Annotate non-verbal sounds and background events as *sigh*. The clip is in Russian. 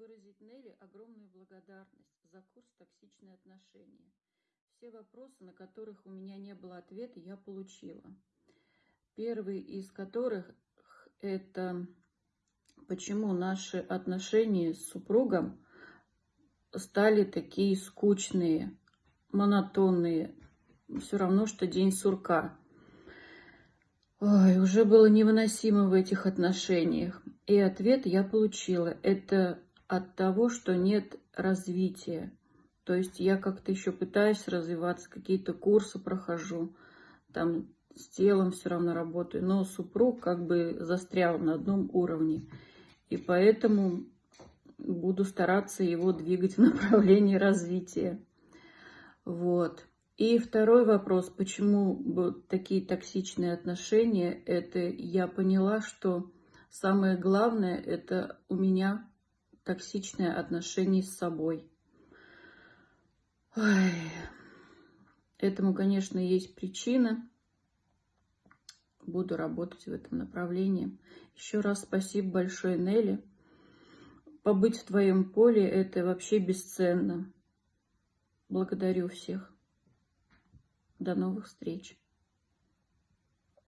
выразить Нелли огромную благодарность за курс «Токсичные отношения». Все вопросы, на которых у меня не было ответа, я получила. Первый из которых – это почему наши отношения с супругом стали такие скучные, монотонные, все равно, что день сурка. Ой, уже было невыносимо в этих отношениях. И ответ я получила. Это от того, что нет развития. То есть я как-то еще пытаюсь развиваться, какие-то курсы прохожу, там с телом все равно работаю, но супруг как бы застрял на одном уровне. И поэтому буду стараться его двигать в *laughs* направлении развития. Вот. И второй вопрос, почему такие токсичные отношения, это я поняла, что самое главное, это у меня токсичное отношение с собой. Ой. Этому, конечно, есть причина. Буду работать в этом направлении. Еще раз спасибо большое, Нелли. Побыть в твоем поле – это вообще бесценно. Благодарю всех. До новых встреч.